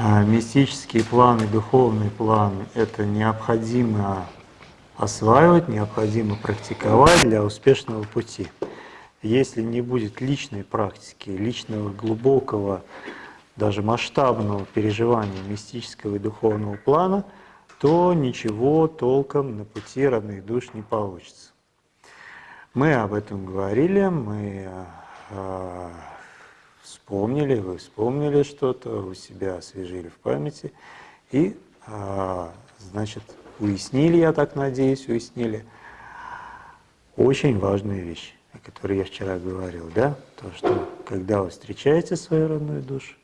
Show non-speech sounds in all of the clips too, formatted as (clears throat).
а, мистические планы, духовные планы – это необходимо осваивать, необходимо практиковать для успешного пути. Если не будет личной практики, личного глубокого, даже масштабного переживания мистического и духовного плана, то ничего толком на пути родных душ не получится. Мы об этом говорили, мы э, вспомнили, вы вспомнили что-то, у себя освежили в памяти и, э, значит, уяснили, я так надеюсь, уяснили очень важную вещь, о которой я вчера говорил, да, то, что когда вы встречаете свою родную душу,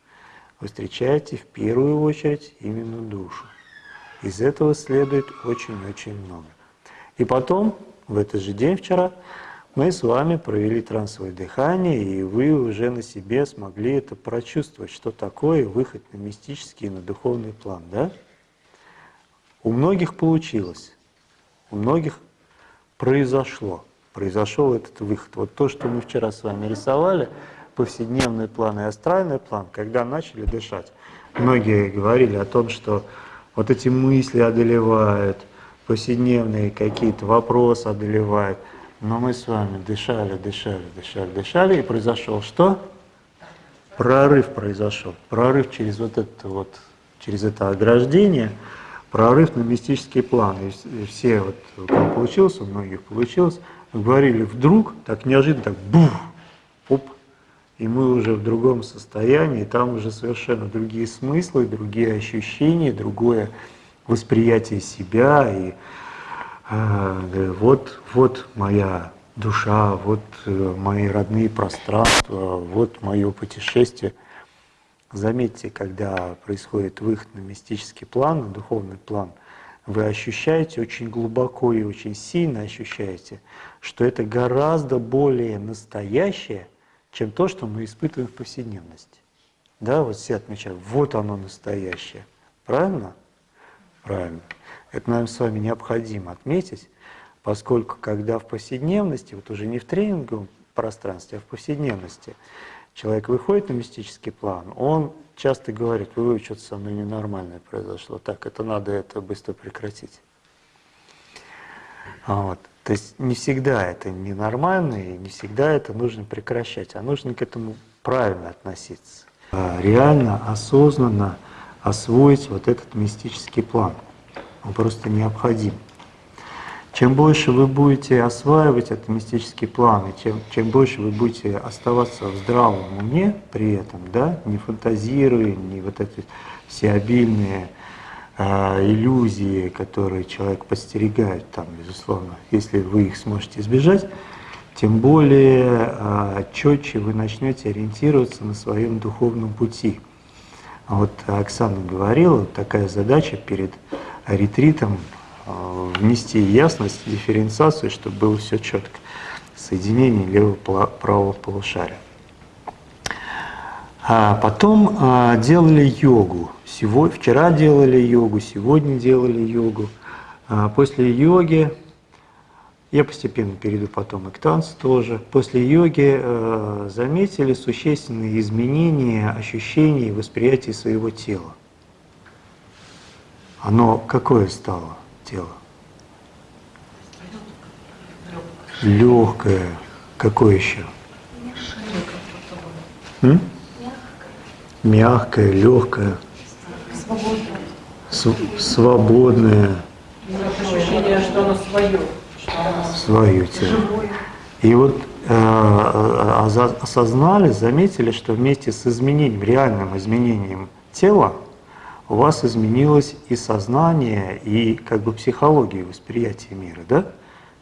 вы встречаете в первую очередь именно душу. Из этого следует очень-очень много. И потом, в этот же день вчера, мы с вами провели трансовое дыхание, и вы уже на себе смогли это прочувствовать, что такое выход на мистический и на духовный план, да? У многих получилось, у многих произошло, произошел этот выход. Вот то, что мы вчера с вами рисовали, повседневный план и астральный план, когда начали дышать, многие говорили о том, что вот эти мысли одолевают, повседневные какие-то вопросы одолевают, но мы с вами дышали, дышали, дышали, дышали, и произошел что? Прорыв произошел. Прорыв через вот это вот, через это ограждение – прорыв на мистический план. И все, вот, у кого получилось, у многих получилось, говорили вдруг, так неожиданно, так бух, оп, и мы уже в другом состоянии, там уже совершенно другие смыслы, другие ощущения, другое восприятие себя. И вот, вот моя душа, вот э, мои родные пространства, вот мое путешествие – Заметьте, когда происходит выход на мистический план, на духовный план, вы ощущаете очень глубоко и очень сильно ощущаете, что это гораздо более настоящее, чем то, что мы испытываем в повседневности. Да, вот все отмечают, вот оно настоящее. Правильно? Правильно. Это нам с вами необходимо отметить, поскольку когда в повседневности, вот уже не в тренинговом пространстве, а в повседневности, человек выходит на мистический план, он часто говорит, вы что-то со мной ненормальное произошло, так, это надо это быстро прекратить. А вот. То есть не всегда это ненормально, и не всегда это нужно прекращать, а нужно к этому правильно относиться. А реально, осознанно освоить вот этот мистический план. Он просто необходим. Чем больше вы будете осваивать этот мистический план, и чем, чем больше вы будете оставаться в здравом уме при этом, да, не фантазируя, не вот эти все обильные э, иллюзии, которые человек подстерегает, там, безусловно, если вы их сможете избежать, тем более э, четче вы начнете ориентироваться на своем духовном пути. Вот Оксана говорила, такая задача перед ретритом Э, внести ясность, дифференциацию, чтобы было все четко. Соединение левого правого полушария. А потом а, делали йогу. Сегодня, вчера делали йогу, сегодня делали йогу. А после йоги, я постепенно перейду потом и к танцу тоже, после йоги а, заметили существенные изменения ощущений и восприятия своего тела. Оно какое стало? тело. Легкое. Какое еще? М? Мягкое, легкое. Свободное. Свободное. Ощущение, что оно свое. Свое тело. И вот э, осознали, заметили, что вместе с изменением, реальным изменением тела, у вас изменилось и сознание, и как бы психология восприятия мира, да?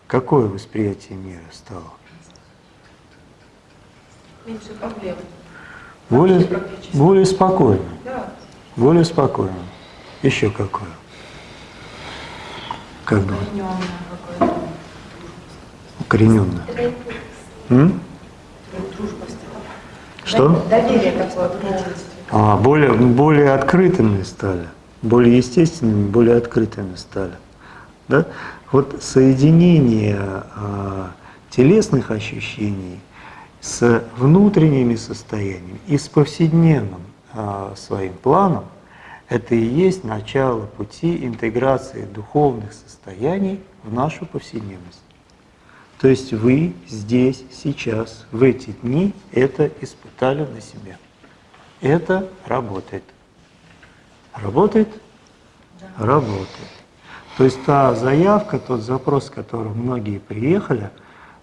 Какое восприятие мира стало? Меньше проблем. Более, более спокойно. Да. Более спокойно. Еще какое? Как бы? Укорененное. М? Что? Доверие такое более, более открытыми стали, более естественными, более открытыми стали. Да? Вот соединение а, телесных ощущений с внутренними состояниями и с повседневным а, своим планом, Это и есть начало пути интеграции духовных состояний в нашу повседневность. То есть вы здесь, сейчас, в эти дни это испытали на себе. Это работает. Работает? Работает. То есть та заявка, тот запрос, с которым многие приехали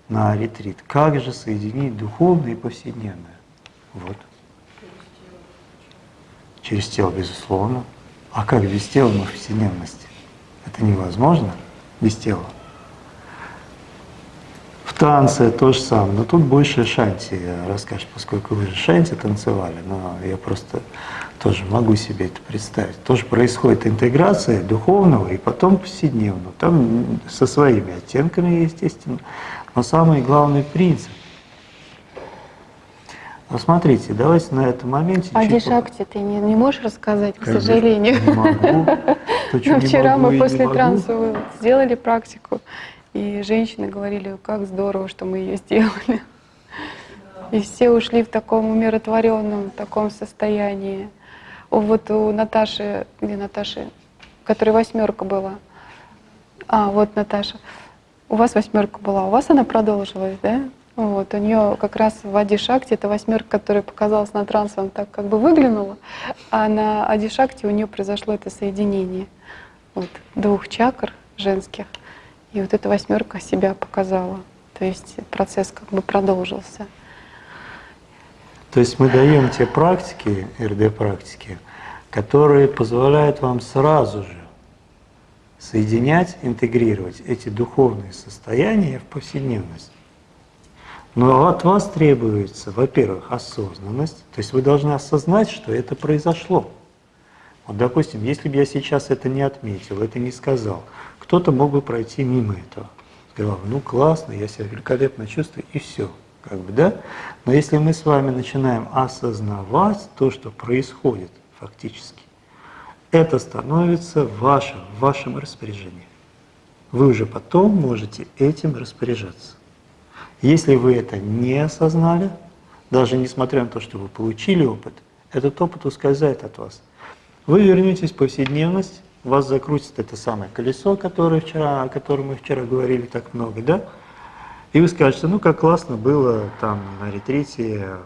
на ретрит, как же соединить духовное и повседневное? Вот. Через тело, безусловно. А как без тела на повседневности? Это невозможно без тела. В танце то же самое, но тут больше шанти расскажешь, поскольку вы же шанти танцевали, но я просто тоже могу себе это представить. Тоже происходит интеграция духовного и потом повседневного. Там со своими оттенками, естественно, но самый главный принцип. Ну, смотрите, давайте на этом моменте... А чуть Дишакти ты не, не можешь рассказать, к бы сожалению. Не могу. (laughs) То, не вчера могу мы после транса сделали практику, и женщины говорили, как здорово, что мы ее сделали. И все ушли в таком умиротворенном таком состоянии. Вот у Наташи, где Наташи, которой восьмерка была. А, вот Наташа. У вас восьмерка была, у вас она продолжилась, да? Вот, у нее как раз в Адишакте, это восьмерка, которая показалась на трансе, она так как бы выглянула, а на Адишакте у нее произошло это соединение вот, двух чакр женских, и вот эта восьмерка себя показала. То есть процесс как бы продолжился. То есть мы даем те практики, РД-практики, которые позволяют вам сразу же соединять, интегрировать эти духовные состояния в повседневность. Но от вас требуется, во-первых, осознанность, то есть вы должны осознать, что это произошло. Вот, допустим, если бы я сейчас это не отметил, это не сказал, кто-то мог бы пройти мимо этого. Сказал, ну классно, я себя великолепно чувствую, и все. Как бы, да? Но если мы с вами начинаем осознавать то, что происходит фактически, это становится вашим, в вашем распоряжении. Вы уже потом можете этим распоряжаться. Если вы это не осознали, даже несмотря на то, что вы получили опыт, этот опыт ускользает от вас. Вы вернетесь в повседневность, вас закрутит это самое колесо, которое вчера, о котором мы вчера говорили так много, да? И вы скажете, ну как классно было там на ретрите,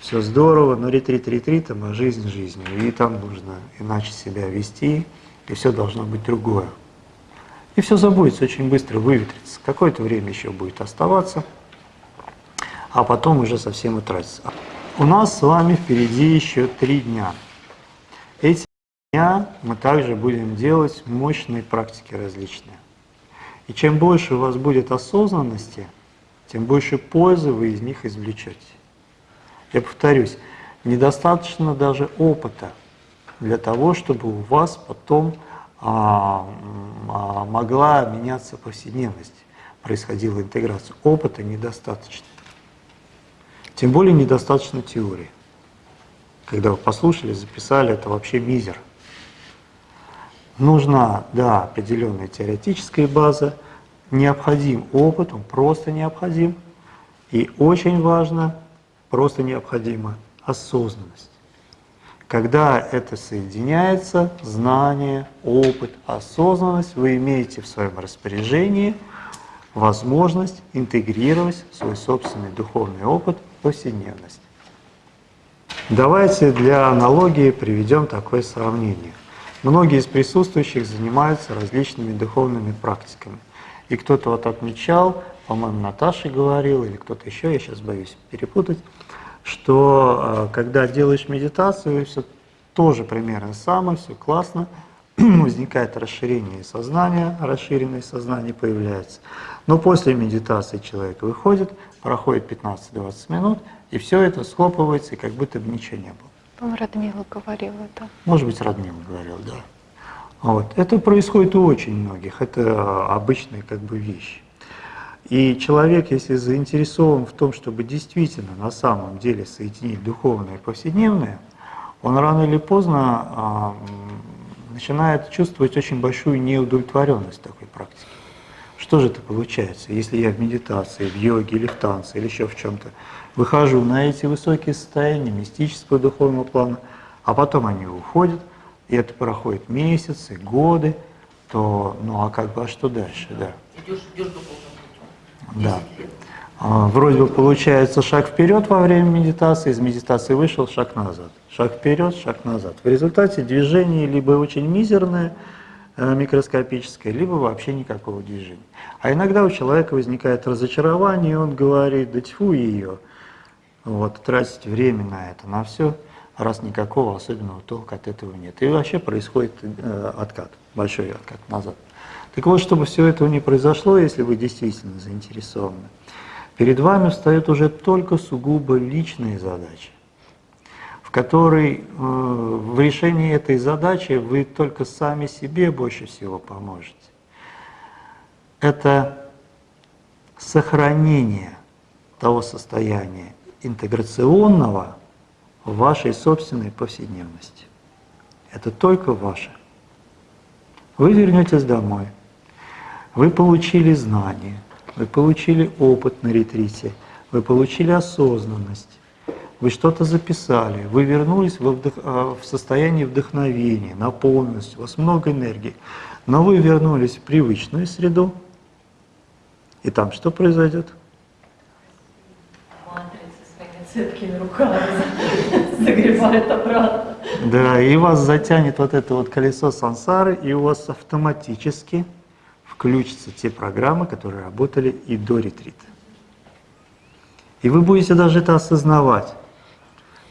все здорово, но ретрит ретритом, а жизнь жизнью. И там нужно иначе себя вести, и все должно быть другое. И все забудется очень быстро, выветрится. Какое-то время еще будет оставаться, а потом уже совсем утратится. У нас с вами впереди еще три дня. Эти дня мы также будем делать мощные практики различные. И чем больше у вас будет осознанности, тем больше пользы вы из них извлечете. Я повторюсь, недостаточно даже опыта для того, чтобы у вас потом а, а, могла меняться повседневность, происходила интеграция. Опыта недостаточно. Тем более недостаточно теории. Когда вы послушали, записали, это вообще мизер. Нужна, да, определенная теоретическая база, необходим опыт, он просто необходим. И очень важно, просто необходима осознанность. Когда это соединяется, знание, опыт, осознанность, вы имеете в своем распоряжении возможность интегрировать свой собственный духовный опыт в повседневность. Давайте для аналогии приведем такое сравнение. Многие из присутствующих занимаются различными духовными практиками. И кто-то вот отмечал, по-моему, Наташа говорила, или кто-то еще, я сейчас боюсь перепутать, что э, когда делаешь медитацию, все тоже примерно самое, все классно, (clears throat) возникает расширение сознания, расширенное сознание появляется. Но после медитации человек выходит, проходит 15-20 минут, и все это схлопывается, и как будто бы ничего не было. По-моему, Радмила говорила это. Может быть, Радмила говорил, да. Вот. Это происходит у очень многих, это обычная как бы вещь. И человек, если заинтересован в том, чтобы действительно на самом деле соединить духовное и повседневное, он рано или поздно а, начинает чувствовать очень большую неудовлетворенность такой практики. Что же это получается, если я в медитации, в йоге или в танце, или еще в чем-то выхожу на эти высокие состояния мистического духовного плана, а потом они уходят, и это проходит месяцы, годы, то, ну а как бы, а что дальше, да? Идешь, идешь духовным путем. Да. 10 лет. А, Вроде бы получается шаг вперед во время медитации, из медитации вышел, шаг назад. Шаг вперед, шаг назад. В результате движение либо очень мизерное, микроскопическое, либо вообще никакого движения. А иногда у человека возникает разочарование, и он говорит, да тьфу ее, вот, тратить время на это, на все, раз никакого особенного толка от этого нет. И вообще происходит э, откат, большой откат назад. Так вот, чтобы все этого не произошло, если вы действительно заинтересованы, перед вами встают уже только сугубо личные задачи, в которой э, в решении этой задачи вы только сами себе больше всего поможете. Это сохранение того состояния интеграционного в вашей собственной повседневности. Это только ваше. Вы вернетесь домой, вы получили знания, вы получили опыт на ретрите, вы получили осознанность, вы что-то записали, вы вернулись во вдох- а, в состояние вдохновения, наполненности, у вас много энергии, но вы вернулись в привычную среду, и там что произойдет? Матрица своими цепкими руками (laughs) загребает обратно. Да, и вас затянет вот это вот колесо сансары, и у вас автоматически включатся те программы, которые работали и до ретрита. И вы будете даже это осознавать.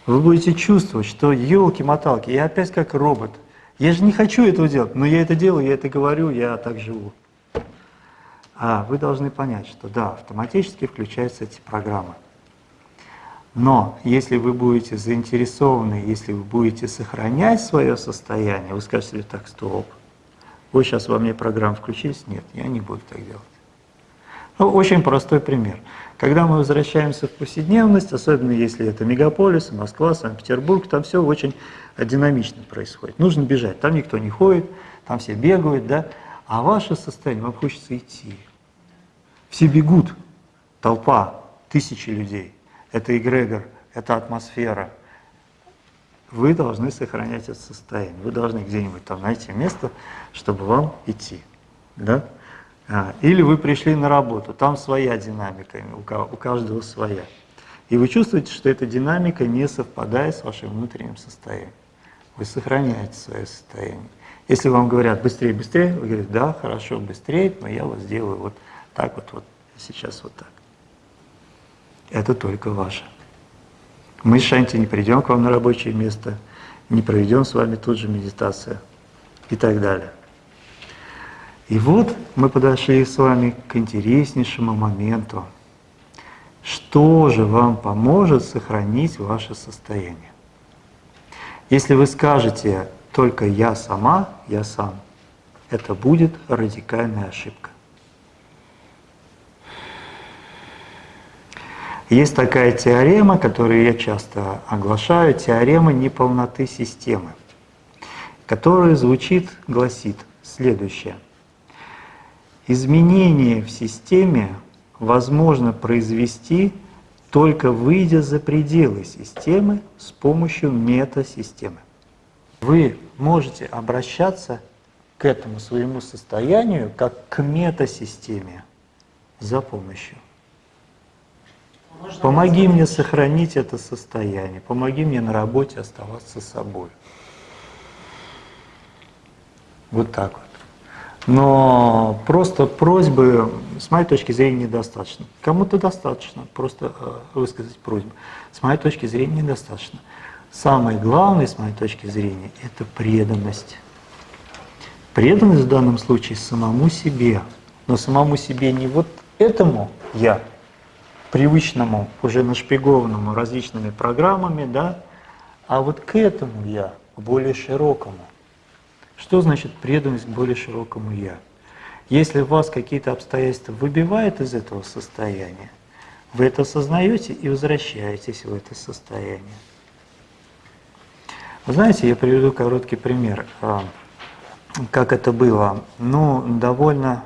Вы будете чувствовать, что елки-моталки, я опять как робот. Я же не хочу этого делать, но я это делаю, я это говорю, я так живу. А вы должны понять, что да, автоматически включаются эти программы. Но если вы будете заинтересованы, если вы будете сохранять свое состояние, вы скажете так, стоп, вы сейчас во мне программу включились? Нет, я не буду так делать. Ну, очень простой пример. Когда мы возвращаемся в повседневность, особенно если это мегаполис, Москва, Санкт-Петербург, там все очень динамично происходит. Нужно бежать, там никто не ходит, там все бегают, да, а ваше состояние, вам хочется идти. Все бегут, толпа, тысячи людей. Это эгрегор, это атмосфера. Вы должны сохранять это состояние. Вы должны где-нибудь там найти место, чтобы вам идти. Да? А, Или вы пришли на работу, там своя динамика, у ка- у каждого своя. И вы чувствуете, что эта динамика не совпадает с вашим внутренним состоянием. Вы сохраняете свое состояние. Если вам говорят быстрее, быстрее, вы говорите, да, хорошо, быстрее, но я вот сделаю вот так вот, вот сейчас вот так. Это только ваше. Мы с Шанти не придем к вам на рабочее место, не проведем с вами тут же медитацию и так далее. И вот мы подошли с вами к интереснейшему моменту. Что же вам поможет сохранить ваше состояние? Если вы скажете только я сама, я сам, это будет радикальная ошибка. Есть такая теорема, которую я часто оглашаю, теорема неполноты системы, которая звучит, гласит следующее. Изменение в системе возможно произвести только выйдя за пределы системы с помощью метасистемы. Вы можете обращаться к этому своему состоянию как к метасистеме за помощью. Можно Помоги мне сохранить это состояние, помоги мне на работе оставаться собой. Вот так вот. Но просто просьбы, с моей точки зрения, недостаточно. Кому-то достаточно, просто э, высказать просьбу. С моей точки зрения, недостаточно. Самое главное, с моей точки зрения, это преданность. Преданность в данном случае самому себе, но самому себе не вот этому я, привычному, уже нашпигованному различными программами, да, а вот к этому я, более широкому. Что значит преданность более широкому я? Если вас какие-то обстоятельства выбивают из этого состояния, вы это осознаете и возвращаетесь в это состояние. Вы знаете, я приведу короткий пример, а, как это было. Ну, довольно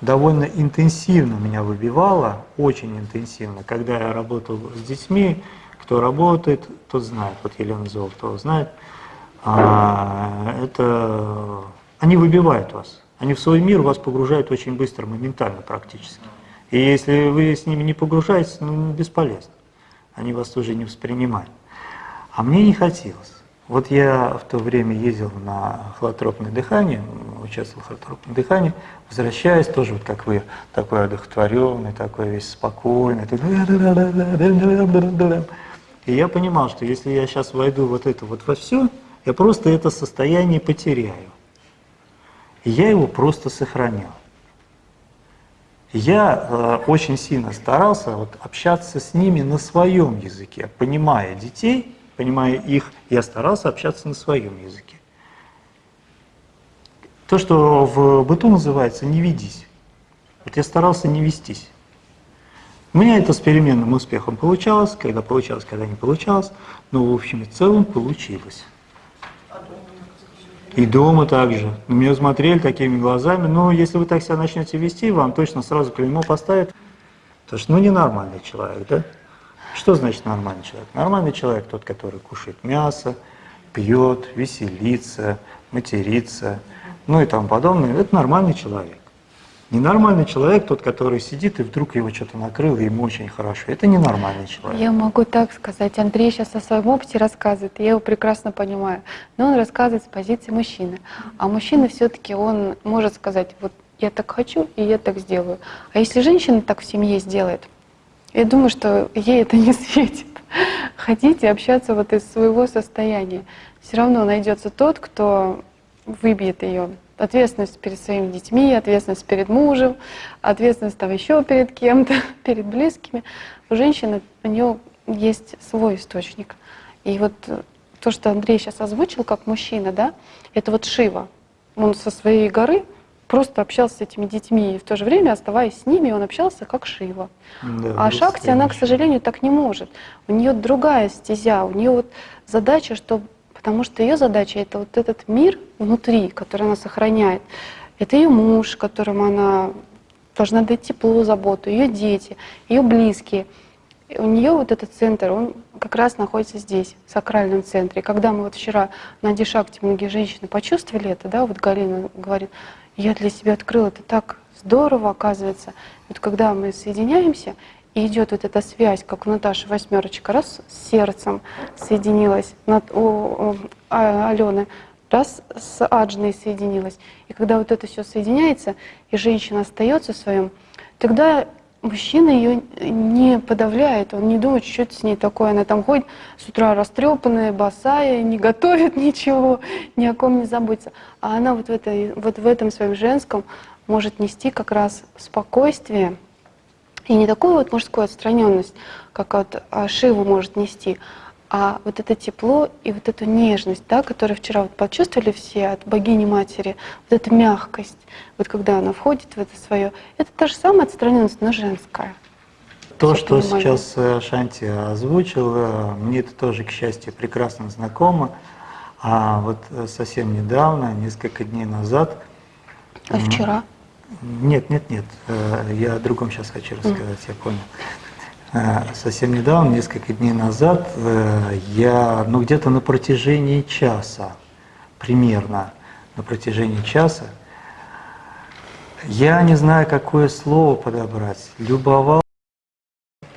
довольно интенсивно меня выбивало, очень интенсивно. Когда я работал с детьми, кто работает, тот знает, вот Елена Золотова знает, это они выбивают вас. Они в свой мир вас погружают очень быстро, моментально практически. И если вы с ними не погружаетесь, ну, бесполезно. Они вас тоже не воспринимают. А мне не хотелось. Вот я в то время ездил на холотропное дыхание, участвовал в холотропном дыхании, возвращаясь тоже, вот как вы, такой одухотворенный, такой весь спокойный. И я понимал, что если я сейчас войду вот это вот во все, я просто это состояние потеряю. Я его просто сохранял. Я э, очень сильно старался вот, общаться с ними на своем языке, понимая детей, понимая их, я старался общаться на своем языке. То, что в быту называется «не ведись». Вот я старался не вестись. У меня это с переменным успехом получалось, когда получалось, когда не получалось, но в общем и целом получилось. И дома также. На меня смотрели такими глазами, но если вы так себя начнете вести, вам точно сразу клеймо поставят. Потому что, ну, ненормальный человек, да? Что значит нормальный человек? Нормальный человек тот, который кушает мясо, пьет, веселится, матерится, ну и тому подобное. Это нормальный человек. Ненормальный человек тот, который сидит и вдруг его что-то накрыло, и ему очень хорошо. Это ненормальный человек. Я могу так сказать. Андрей сейчас о своем опыте рассказывает, я его прекрасно понимаю. Но он рассказывает с позиции мужчины. А мужчина все-таки он может сказать, вот я так хочу, и я так сделаю. А если женщина так в семье сделает, я думаю, что ей это не светит. Ходить и общаться вот из своего состояния. Все равно найдется тот, кто выбьет ее ответственность перед своими детьми, ответственность перед мужем, ответственность там еще перед кем-то, (laughs) перед близкими. У женщины, у нее есть свой источник. И вот то, что Андрей сейчас озвучил как мужчина, да, это вот Шива. Он со своей горы просто общался с этими детьми, и в то же время, оставаясь с ними, он общался как Шива. Да, а Шакти, она, к сожалению, так не может. У нее другая стезя, у нее вот задача, чтобы Потому что ее задача это вот этот мир внутри, который она сохраняет. Это ее муж, которому она должна дать тепло, заботу, ее дети, ее близкие. И у нее вот этот центр, он как раз находится здесь, в сакральном центре. И когда мы вот вчера на Дишакте многие женщины почувствовали это, да, вот Галина говорит, я для себя открыла, это так здорово, оказывается. Вот когда мы соединяемся, и идет вот эта связь, как у Наташи восьмерочка, раз с сердцем соединилась, над, у, у а, Алены, раз с Аджной соединилась. И когда вот это все соединяется, и женщина остается в своем, тогда мужчина ее не подавляет, он не думает, что это с ней такое, она там ходит с утра растрепанная, босая, не готовит (laughs) ничего, ни о ком не заботится. А она вот в, этой, вот в этом своем женском может нести как раз спокойствие, и не такую вот мужскую отстраненность, как вот а, Шиву может нести, а вот это тепло и вот эту нежность, да, которую вчера вот почувствовали все от богини матери, вот эта мягкость, вот когда она входит в это свое, это та же самая отстраненность, но женская. То, что понимание. сейчас э, Шанти озвучил, мне это тоже, к счастью, прекрасно знакомо. А вот э, совсем недавно, несколько дней назад... А вчера? Нет, нет, нет. Э, я о другом сейчас хочу рассказать, я понял. Э, совсем недавно, несколько дней назад, э, я, ну где-то на протяжении часа, примерно на протяжении часа, я не знаю, какое слово подобрать. Любовал?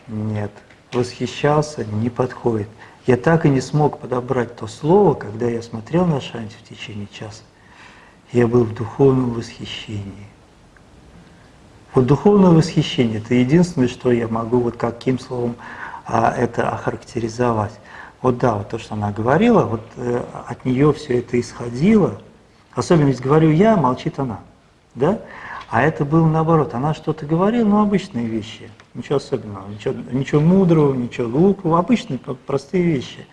Нет. Восхищался? Не подходит. Я так и не смог подобрать то слово, когда я смотрел на Шанти в течение часа. Я был в духовном восхищении. Вот духовное восхищение – это единственное, что я могу вот каким словом а, это охарактеризовать. Вот да, вот то, что она говорила, вот э, от нее все это исходило. Особенно ведь говорю я, молчит она. Да? А это было наоборот. Она что-то говорила, ну, обычные вещи. Ничего особенного, ничего, ничего мудрого, ничего глупого, обычные простые вещи.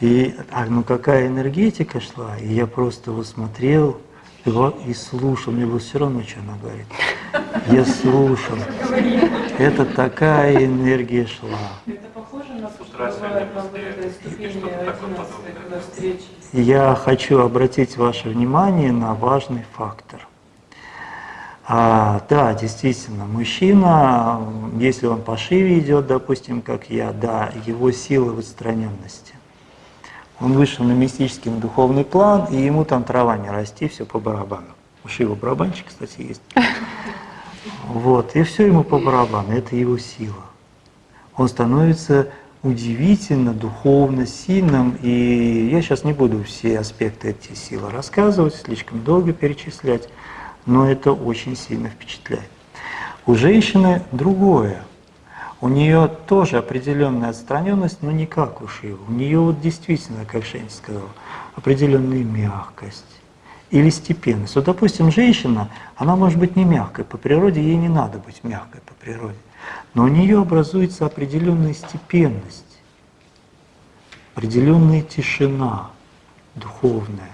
И а, ну какая энергетика шла, и я просто его смотрел и слушал, мне было все равно, что она говорит. Я слушал. Это такая энергия шла. Это похоже на вступления 11 Я хочу обратить ваше внимание на важный фактор. А, да, действительно, мужчина, если он по шиве идет, допустим, как я, да, его сила в отстраненности. Он вышел на мистический на духовный план, и ему там трава не расти, все по барабану. У его барабанчик, кстати, есть. Вот, и все ему по барабану, это его сила. Он становится удивительно духовно сильным, и я сейчас не буду все аспекты этой силы рассказывать, слишком долго перечислять, но это очень сильно впечатляет. У женщины другое. У нее тоже определенная отстраненность, но не как у Шивы. У нее вот действительно, как Шень сказала, определенная мягкость или степенность. Вот, допустим, женщина, она может быть не мягкой по природе, ей не надо быть мягкой по природе, но у нее образуется определенная степенность, определенная тишина духовная.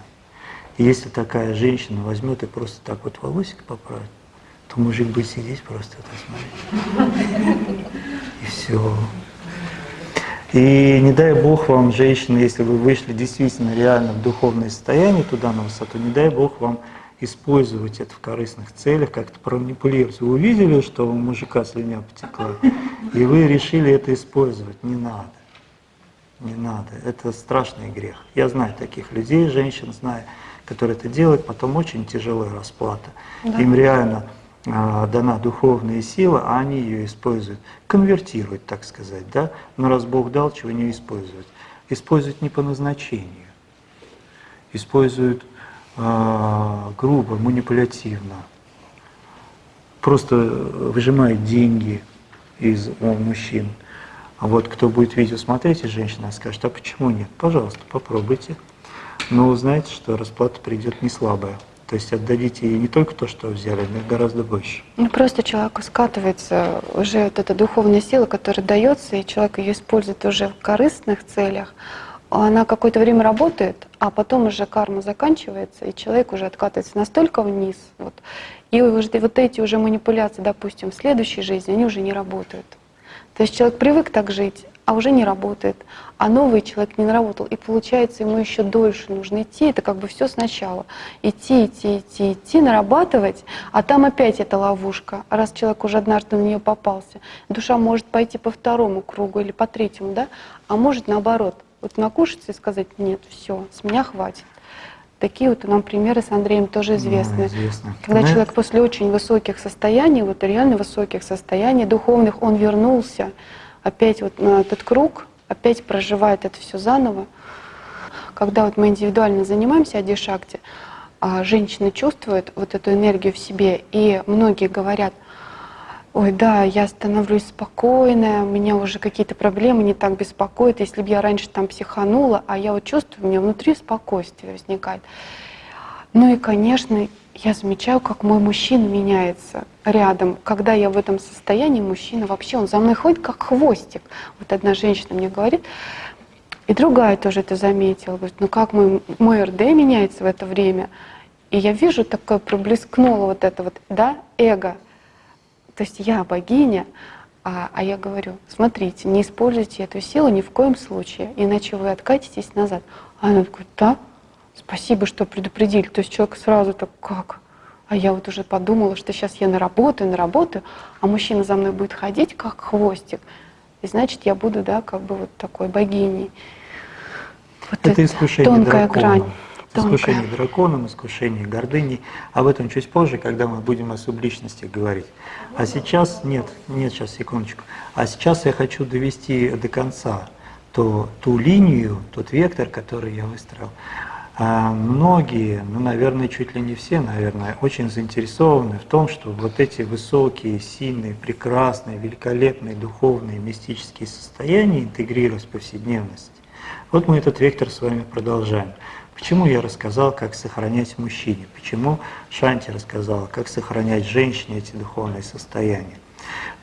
И если такая женщина возьмет и просто так вот волосик поправит, то мужик будет сидеть просто это смотреть. И все. И не дай Бог вам, женщины, если вы вышли действительно реально в духовное состояние туда на высоту, не дай Бог вам использовать это в корыстных целях, как-то проманипулировать. Вы увидели, что у мужика слюня потекла, и вы решили это использовать. Не надо. Не надо. Это страшный грех. Я знаю таких людей, женщин знаю, которые это делают, потом очень тяжелая расплата. Да. Им реально дана духовная сила, а они ее используют, конвертируют, так сказать, да? Но раз Бог дал, чего не использовать? Используют не по назначению, используют а, грубо, манипулятивно, просто выжимают деньги из у мужчин. А вот кто будет видео смотреть, и женщина скажет, а почему нет? Пожалуйста, попробуйте. Но узнаете, что расплата придет не слабая. То есть отдадите не только то, что взяли, но и гораздо больше. Ну просто человеку скатывается уже вот эта духовная сила, которая дается, и человек ее использует уже в корыстных целях. Она какое-то время работает, а потом уже карма заканчивается, и человек уже откатывается настолько вниз. Вот, и вот эти уже манипуляции, допустим, в следующей жизни, они уже не работают. То есть человек привык так жить, а уже не работает. А новый человек не наработал. И получается, ему еще дольше нужно идти. Это как бы все сначала. Идти, идти, идти, идти, нарабатывать. А там опять эта ловушка. Раз человек уже однажды на нее попался, душа может пойти по второму кругу или по третьему, да? А может наоборот. Вот накушаться и сказать, нет, все, с меня хватит. Такие вот нам примеры с Андреем тоже известны. Да, известно. Когда да. человек после очень высоких состояний, вот реально высоких состояний духовных, он вернулся, опять вот на этот круг, опять проживает это все заново. Когда вот мы индивидуально занимаемся адишакти, а женщина чувствует вот эту энергию в себе, и многие говорят, ой, да, я становлюсь спокойная, меня уже какие-то проблемы не так беспокоят, если бы я раньше там психанула, а я вот чувствую, у меня внутри спокойствие возникает. Ну и, конечно, я замечаю, как мой мужчина меняется рядом. Когда я в этом состоянии, мужчина вообще, он за мной ходит как хвостик. Вот одна женщина мне говорит, и другая тоже это заметила, говорит, ну как мой, мой РД меняется в это время. И я вижу, такое проблескнуло вот это вот, да, эго. То есть я богиня, а, а я говорю, смотрите, не используйте эту силу ни в коем случае, иначе вы откатитесь назад. А она говорит, да, спасибо, что предупредили. То есть человек сразу так, как? А я вот уже подумала, что сейчас я наработаю, наработаю, а мужчина за мной будет ходить, как хвостик. И значит, я буду, да, как бы вот такой богиней. Вот это, это искушение тонкая дракона. грань. Тонкая. Искушение драконом, искушение гордыней. Об этом чуть позже, когда мы будем о субличности говорить. А сейчас, нет, нет, сейчас, секундочку. А сейчас я хочу довести до конца то, ту линию, тот вектор, который я выстроил. А многие, ну, наверное, чуть ли не все, наверное, очень заинтересованы в том, что вот эти высокие, сильные, прекрасные, великолепные духовные, мистические состояния интегрировать в повседневность. Вот мы этот вектор с вами продолжаем. Почему я рассказал, как сохранять мужчине? Почему Шанти рассказала, как сохранять женщине эти духовные состояния?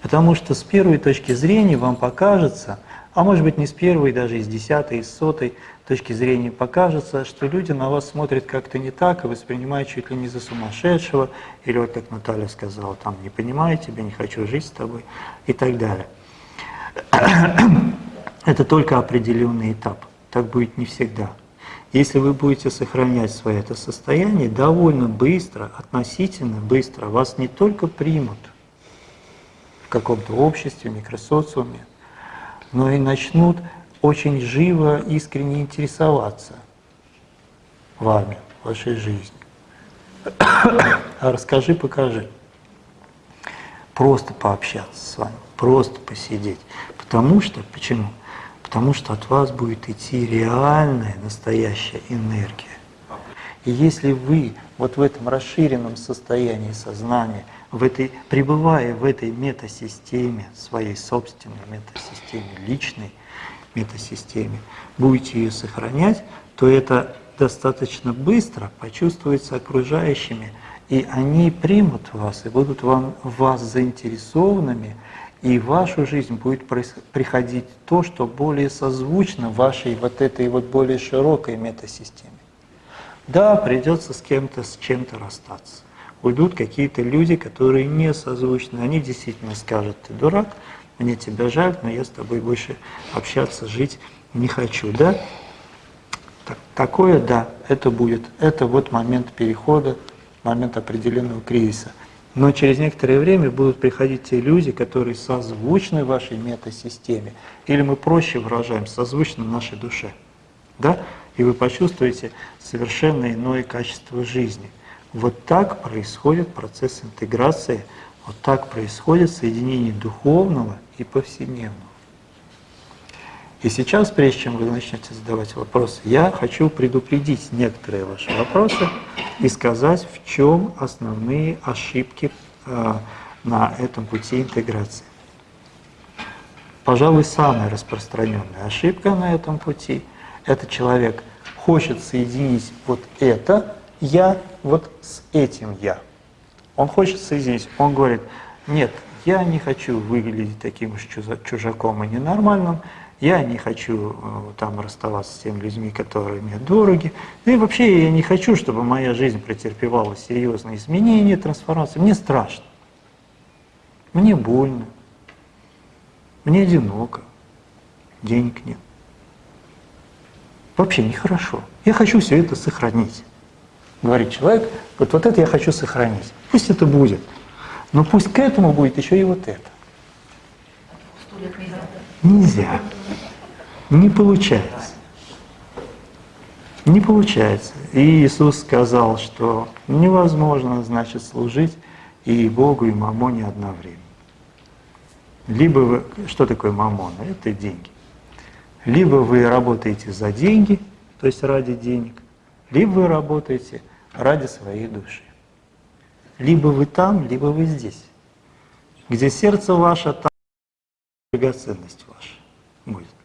Потому что с первой точки зрения вам покажется, а может быть не с первой, даже из десятой, из сотой точки зрения покажется, что люди на вас смотрят как-то не так и воспринимают чуть ли не за сумасшедшего, или вот как Наталья сказала, там не понимаю тебя, не хочу жить с тобой и так далее. (clears throat) Это только определенный этап, так будет не всегда. Если вы будете сохранять свое это состояние, довольно быстро, относительно быстро вас не только примут в каком-то обществе, микросоциуме, но и начнут очень живо, искренне интересоваться вами, вашей жизнью. (coughs) А расскажи, покажи. Просто пообщаться с вами, просто посидеть. Потому что, почему? Потому что от вас будет идти реальная, настоящая энергия. И если вы вот в этом расширенном состоянии сознания, в этой, пребывая в этой метасистеме, своей собственной метасистеме, личной метасистеме, будете ее сохранять, то это достаточно быстро почувствуется окружающими, и они примут вас и будут вам, вас заинтересованными, и в вашу жизнь будет приходить то, что более созвучно вашей вот этой вот более широкой метасистеме. Да, придется с кем-то, с чем-то расстаться. Уйдут какие-то люди, которые не созвучны, они действительно скажут, ты дурак, мне тебя жаль, но я с тобой больше общаться, жить не хочу, да? Так, такое, да, это будет. Это вот момент перехода, момент определенного кризиса. Но через некоторое время будут приходить те люди, которые созвучны вашей метасистеме, или мы проще выражаем, созвучны нашей душе. Да? И вы почувствуете совершенно иное качество жизни. Вот так происходит процесс интеграции, вот так происходит соединение духовного и повседневного. И сейчас, прежде чем вы начнете задавать вопросы, я хочу предупредить некоторые ваши вопросы и сказать, в чем основные ошибки э, на этом пути интеграции. Пожалуй, самая распространенная ошибка на этом пути – это человек хочет соединить вот это «я» вот с этим «я». Он хочет соединить, он говорит, нет, я не хочу выглядеть таким уж чужаком и ненормальным, я не хочу э, там расставаться с теми людьми, которые мне дороги. И вообще я не хочу, чтобы моя жизнь претерпевала серьезные изменения, трансформации. Мне страшно. Мне больно. Мне одиноко. Денег нет. Вообще нехорошо. Я хочу все это сохранить. Говорит человек, вот, вот это я хочу сохранить. Пусть это будет. Но пусть к этому будет еще и вот это. Нельзя. Не получается. Не получается. И Иисус сказал, что невозможно, значит, служить и Богу, и Мамоне одновременно. Либо вы... Что такое Мамона? Это деньги. Либо вы работаете за деньги, то есть ради денег, либо вы работаете ради своей души. Либо вы там, либо вы здесь. Где сердце ваше, там драгоценность ваша будет.